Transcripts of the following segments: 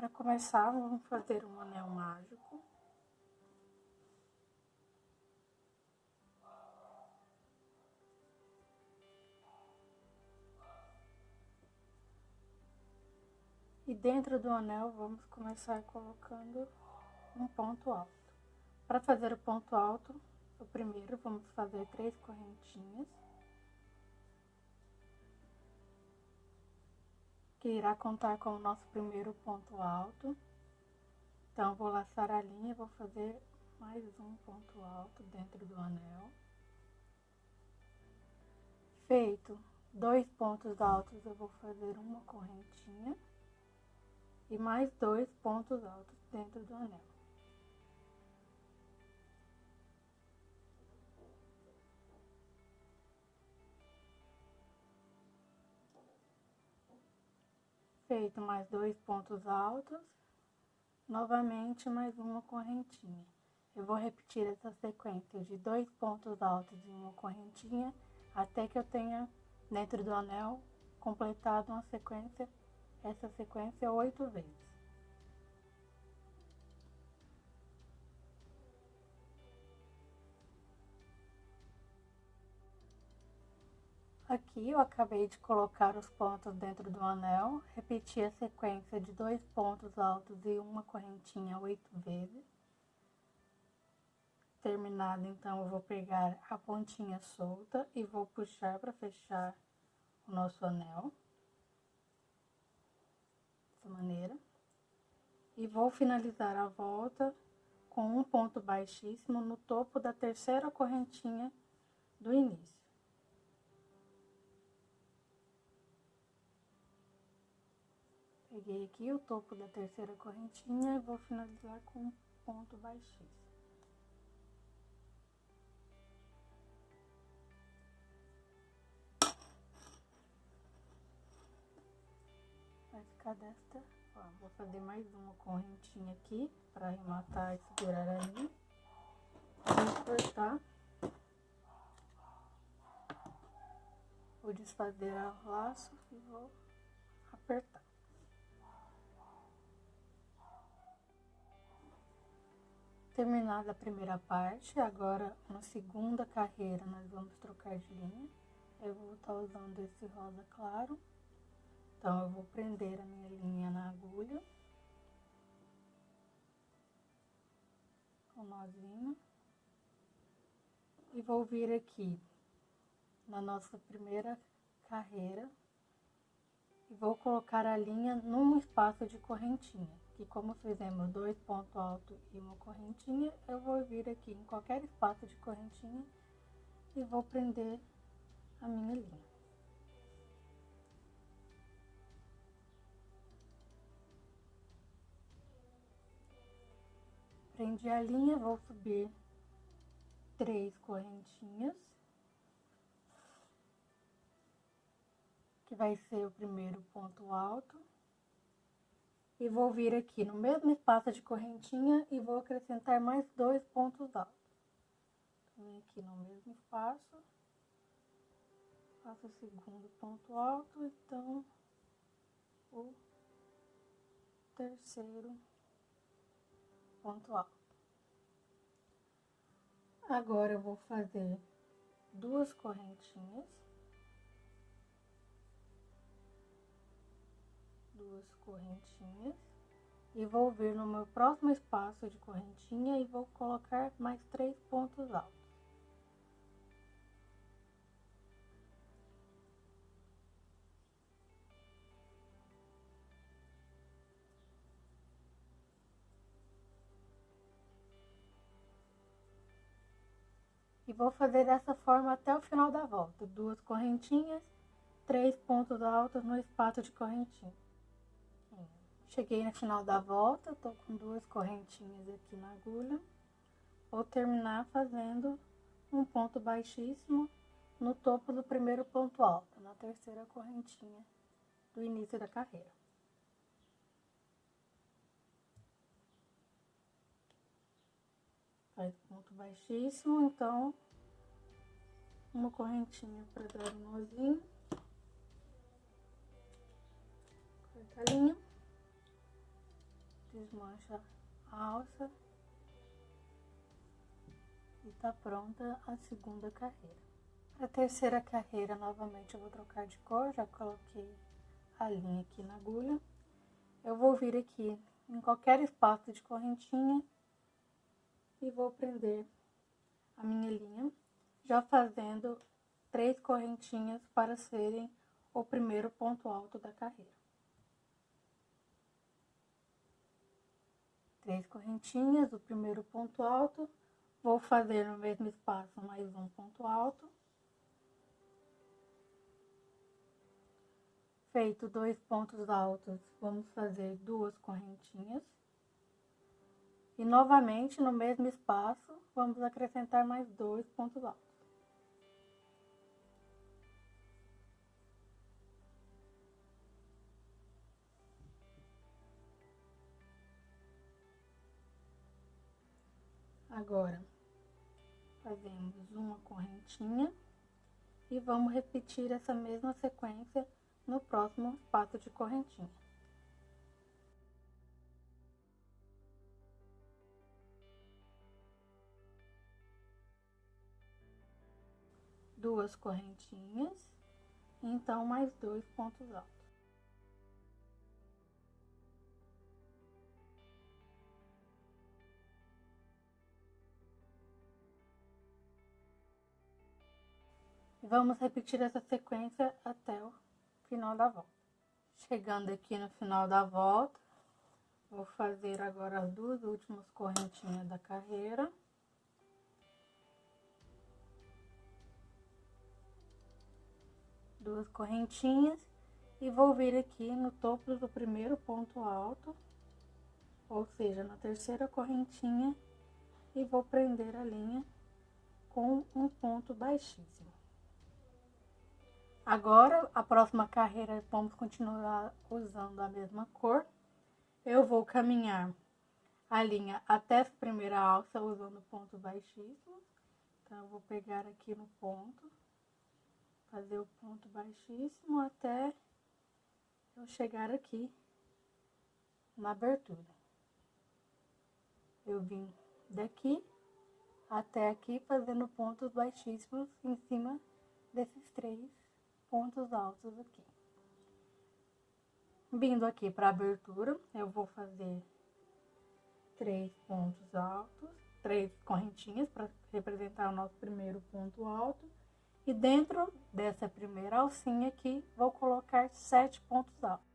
Para começar, vamos fazer um anel mágico. E dentro do anel, vamos começar colocando um ponto alto. Para fazer o ponto alto, o primeiro, vamos fazer três correntinhas. Que irá contar com o nosso primeiro ponto alto. Então, vou laçar a linha vou fazer mais um ponto alto dentro do anel. Feito dois pontos altos, eu vou fazer uma correntinha e mais dois pontos altos dentro do anel. Feito mais dois pontos altos, novamente mais uma correntinha. Eu vou repetir essa sequência de dois pontos altos e uma correntinha até que eu tenha dentro do anel completado uma sequência essa sequência oito vezes. Aqui eu acabei de colocar os pontos dentro do anel, repeti a sequência de dois pontos altos e uma correntinha oito vezes. Terminado, então, eu vou pegar a pontinha solta e vou puxar para fechar o nosso anel dessa maneira. E vou finalizar a volta com um ponto baixíssimo no topo da terceira correntinha do início. Peguei aqui o topo da terceira correntinha e vou finalizar com ponto baixíssimo. ficar desta forma. Vou fazer mais uma correntinha aqui para arrematar e segurar ali. Vou cortar. Vou desfazer o laço e vou apertar. Terminada a primeira parte, agora na segunda carreira nós vamos trocar de linha. Eu vou estar usando esse rosa claro. Então, eu vou prender a minha linha na agulha. Com nozinho. E vou vir aqui na nossa primeira carreira. E vou colocar a linha num espaço de correntinha. Que como fizemos dois pontos altos e uma correntinha, eu vou vir aqui em qualquer espaço de correntinha e vou prender a minha linha. prendi a linha, vou subir três correntinhas. Que vai ser o primeiro ponto alto. E vou vir aqui no mesmo espaço de correntinha e vou acrescentar mais dois pontos altos. Vem aqui no mesmo espaço. Faço o segundo ponto alto, então o terceiro ponto alto. Agora eu vou fazer duas correntinhas. Duas correntinhas. E vou vir no meu próximo espaço de correntinha e vou colocar mais três pontos altos. E vou fazer dessa forma até o final da volta. Duas correntinhas, três pontos altos no espaço de correntinha. Cheguei no final da volta, tô com duas correntinhas aqui na agulha. Vou terminar fazendo um ponto baixíssimo no topo do primeiro ponto alto, na terceira correntinha do início da carreira. faz ponto baixíssimo, então uma correntinha para dar um nozinho. Corta linha. Desmancha a alça e tá pronta a segunda carreira. A terceira carreira, novamente eu vou trocar de cor, já coloquei a linha aqui na agulha. Eu vou vir aqui em qualquer espaço de correntinha e vou prender a minha linha, já fazendo três correntinhas para serem o primeiro ponto alto da carreira. Três correntinhas, o primeiro ponto alto, vou fazer no mesmo espaço mais um ponto alto. Feito dois pontos altos, vamos fazer duas correntinhas. E novamente, no mesmo espaço, vamos acrescentar mais dois pontos altos. Agora, fazemos uma correntinha e vamos repetir essa mesma sequência no próximo espaço de correntinha. Duas correntinhas, então mais dois pontos altos. Vamos repetir essa sequência até o final da volta. Chegando aqui no final da volta, vou fazer agora as duas últimas correntinhas da carreira. Duas correntinhas e vou vir aqui no topo do primeiro ponto alto, ou seja, na terceira correntinha, e vou prender a linha com um ponto baixíssimo. Agora, a próxima carreira, vamos continuar usando a mesma cor. Eu vou caminhar a linha até a primeira alça usando ponto baixíssimo. Então, eu vou pegar aqui no ponto, fazer o ponto baixíssimo até eu chegar aqui na abertura. Eu vim daqui até aqui fazendo pontos baixíssimos em cima desses três pontos altos aqui. Vindo aqui para abertura, eu vou fazer três pontos altos, três correntinhas para representar o nosso primeiro ponto alto. E dentro dessa primeira alcinha aqui, vou colocar sete pontos altos.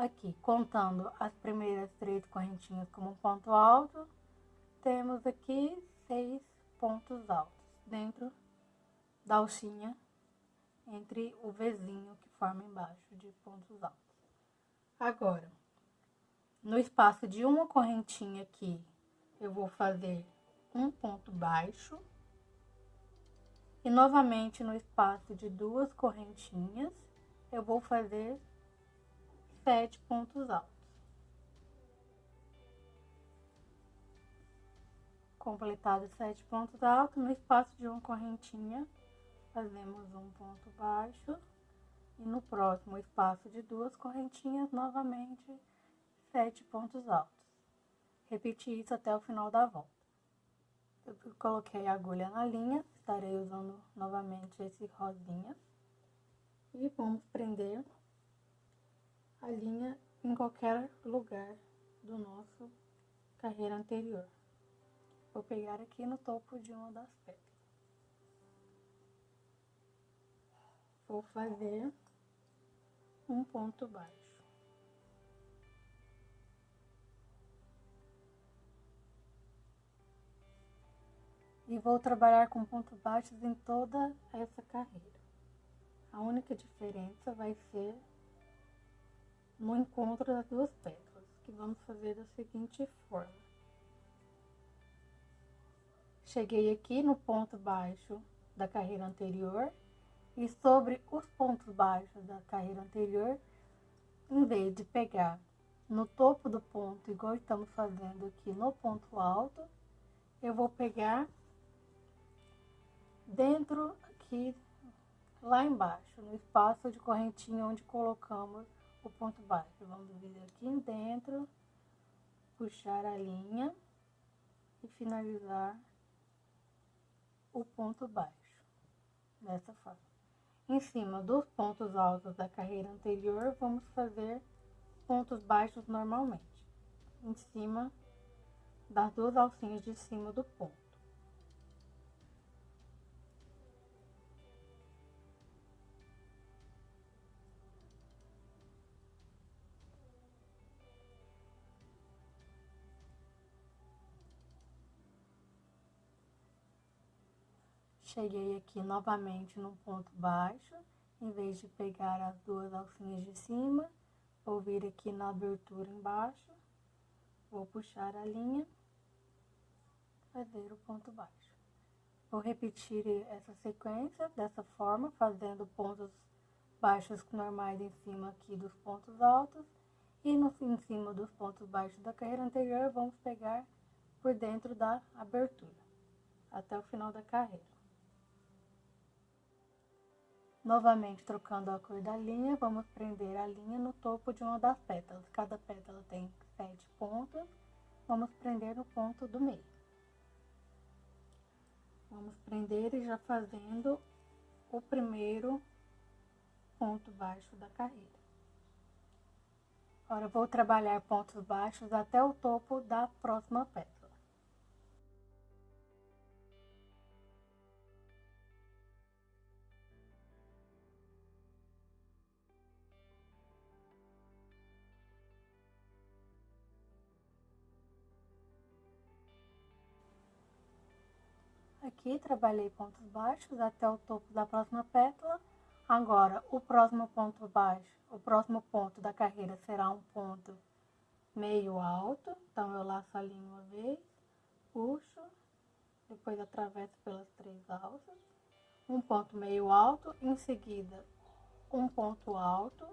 Aqui, contando as primeiras três correntinhas como ponto alto, temos aqui seis pontos altos dentro da alcinha, entre o Vzinho que forma embaixo de pontos altos. Agora, no espaço de uma correntinha aqui, eu vou fazer um ponto baixo. E novamente no espaço de duas correntinhas, eu vou fazer sete pontos altos. Completados sete pontos altos, no espaço de uma correntinha, fazemos um ponto baixo. E no próximo espaço de duas correntinhas, novamente, sete pontos altos. Repetir isso até o final da volta. Eu coloquei a agulha na linha, estarei usando novamente esse rosinha. E vamos prender a linha em qualquer lugar do nosso carreira anterior. Vou pegar aqui no topo de uma das pedras. Vou fazer um ponto baixo. E vou trabalhar com pontos baixos em toda essa carreira. A única diferença vai ser no encontro das duas pétalas, que vamos fazer da seguinte forma. Cheguei aqui no ponto baixo da carreira anterior e sobre os pontos baixos da carreira anterior, em vez de pegar no topo do ponto, igual estamos fazendo aqui no ponto alto, eu vou pegar dentro aqui, lá embaixo, no espaço de correntinha onde colocamos o ponto baixo. Vamos vir aqui dentro, puxar a linha e finalizar o ponto baixo, dessa forma. Em cima dos pontos altos da carreira anterior, vamos fazer pontos baixos normalmente, em cima das duas alcinhas de cima do ponto. Cheguei aqui novamente no ponto baixo, em vez de pegar as duas alcinhas de cima, Vou vir aqui na abertura embaixo, vou puxar a linha, fazer o ponto baixo. Vou repetir essa sequência dessa forma, fazendo pontos baixos normais em cima aqui dos pontos altos e no, em cima dos pontos baixos da carreira anterior, vamos pegar por dentro da abertura, até o final da carreira. Novamente, trocando a cor da linha, vamos prender a linha no topo de uma das pétalas. Cada pétala tem sete pontos, vamos prender no ponto do meio. Vamos prender e já fazendo o primeiro ponto baixo da carreira. Agora, vou trabalhar pontos baixos até o topo da próxima pétala. Aqui, trabalhei pontos baixos até o topo da próxima pétala. Agora, o próximo ponto baixo, o próximo ponto da carreira será um ponto meio alto. Então, eu laço a linha uma vez, puxo, depois atravesso pelas três alças. Um ponto meio alto, em seguida, um ponto alto.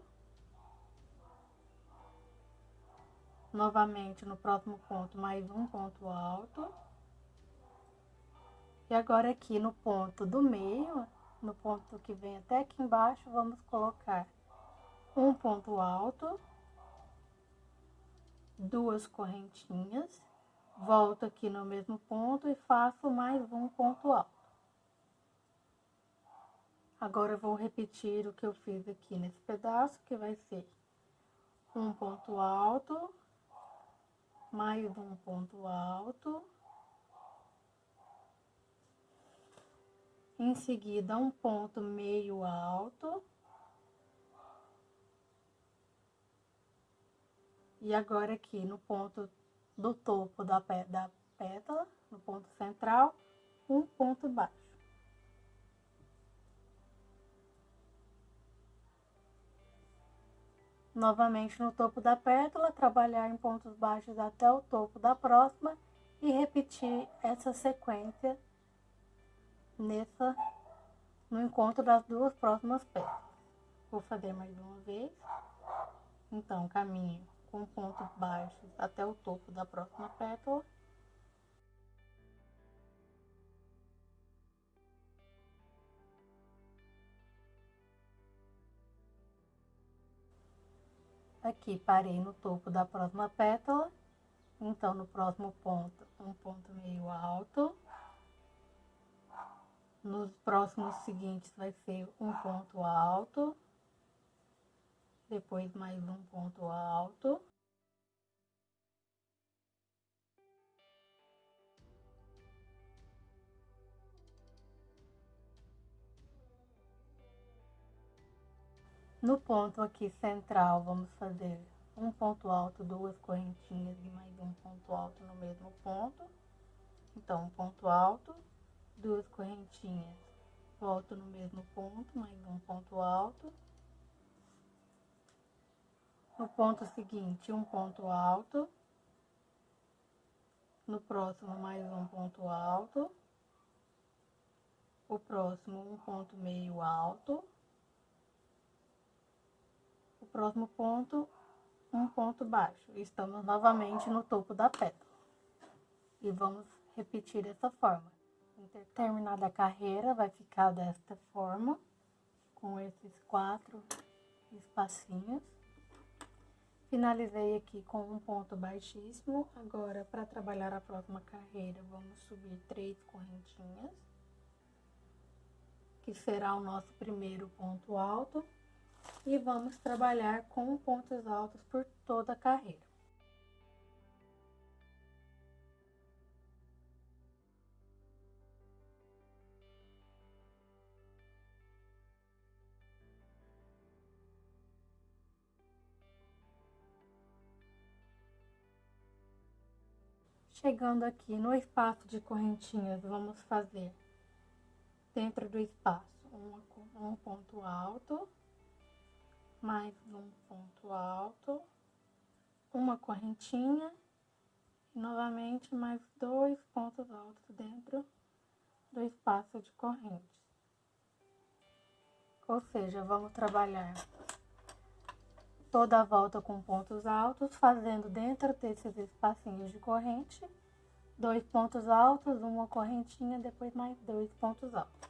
Novamente, no próximo ponto, mais um ponto alto e agora aqui no ponto do meio, no ponto que vem até aqui embaixo, vamos colocar um ponto alto, duas correntinhas, volto aqui no mesmo ponto e faço mais um ponto alto. Agora eu vou repetir o que eu fiz aqui nesse pedaço, que vai ser um ponto alto, mais um ponto alto, em seguida um ponto meio alto. E agora aqui no ponto do topo da, da pétala, no ponto central, um ponto baixo. Novamente no topo da pétala, trabalhar em pontos baixos até o topo da próxima e repetir essa sequência nessa, no encontro das duas próximas peças. Vou fazer mais uma vez. Então, caminho com pontos baixos até o topo da próxima pétala. Aqui, parei no topo da próxima pétala. Então, no próximo ponto, um ponto meio alto. Nos próximos seguintes vai ser um ponto alto, depois mais um ponto alto. No ponto aqui central, vamos fazer um ponto alto, duas correntinhas e mais um ponto alto no mesmo ponto. Então, um ponto alto, duas correntinhas, volto no mesmo ponto, mais um ponto alto. No ponto seguinte, um ponto alto. No próximo, mais um ponto alto. o próximo um ponto meio alto, o próximo ponto um ponto baixo. Estamos novamente no topo da pétala. E vamos repetir dessa forma. Terminada a carreira, vai ficar desta forma, com esses quatro espacinhos. Finalizei aqui com um ponto baixíssimo. Agora, para trabalhar a próxima carreira, vamos subir três correntinhas, que será o nosso primeiro ponto alto. E vamos trabalhar com pontos altos por toda a carreira. Chegando aqui no espaço de correntinhas, vamos fazer dentro do espaço um, um ponto alto, mais um ponto alto, uma correntinha e novamente mais dois pontos altos dentro do espaço de corrente. Ou seja, vamos trabalhar toda a volta com pontos altos, fazendo dentro desses espacinhos de corrente, dois pontos altos, uma correntinha, depois mais dois pontos altos.